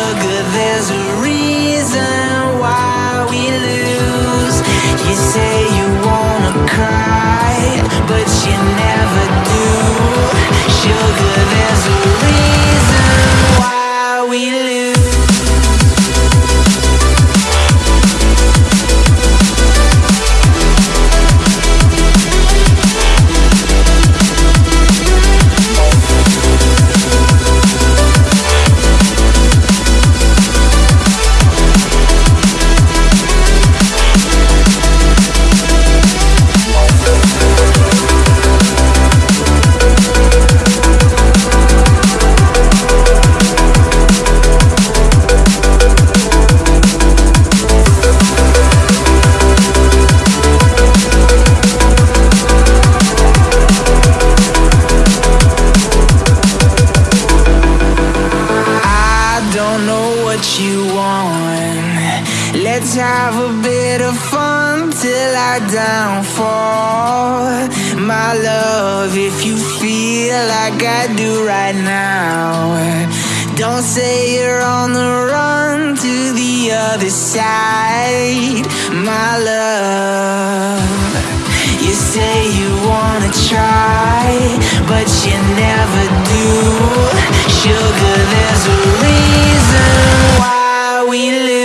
sugar, there's a reason why we lose. You say you wanna cry, but you never do. Sugar, there's a don't say you're on the run to the other side. My love, you say you wanna try, but you never do. Sugar, there's a reason why we live.